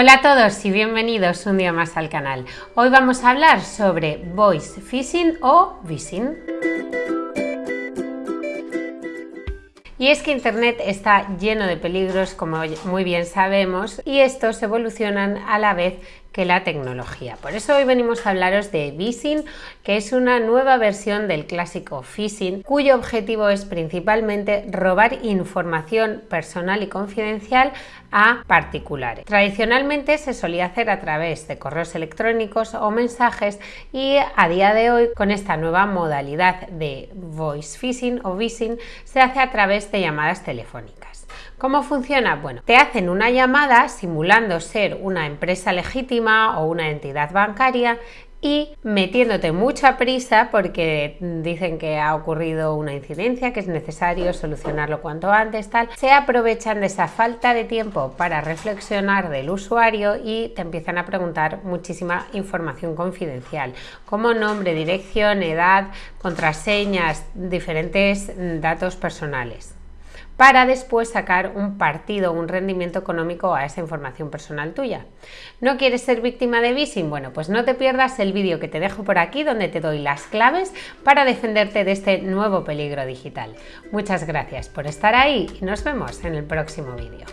Hola a todos y bienvenidos un día más al canal. Hoy vamos a hablar sobre voice phishing o phishing. Y es que Internet está lleno de peligros, como muy bien sabemos, y estos evolucionan a la vez que la tecnología. Por eso hoy venimos a hablaros de phishing, que es una nueva versión del clásico phishing, cuyo objetivo es principalmente robar información personal y confidencial a particulares. Tradicionalmente se solía hacer a través de correos electrónicos o mensajes y a día de hoy con esta nueva modalidad de voice phishing o phishing se hace a través de llamadas telefónicas. ¿Cómo funciona? Bueno, te hacen una llamada simulando ser una empresa legítima o una entidad bancaria y metiéndote mucha prisa porque dicen que ha ocurrido una incidencia, que es necesario solucionarlo cuanto antes, tal, se aprovechan de esa falta de tiempo para reflexionar del usuario y te empiezan a preguntar muchísima información confidencial, como nombre, dirección, edad, contraseñas, diferentes datos personales para después sacar un partido, un rendimiento económico a esa información personal tuya. ¿No quieres ser víctima de phishing? Bueno, pues no te pierdas el vídeo que te dejo por aquí donde te doy las claves para defenderte de este nuevo peligro digital. Muchas gracias por estar ahí y nos vemos en el próximo vídeo.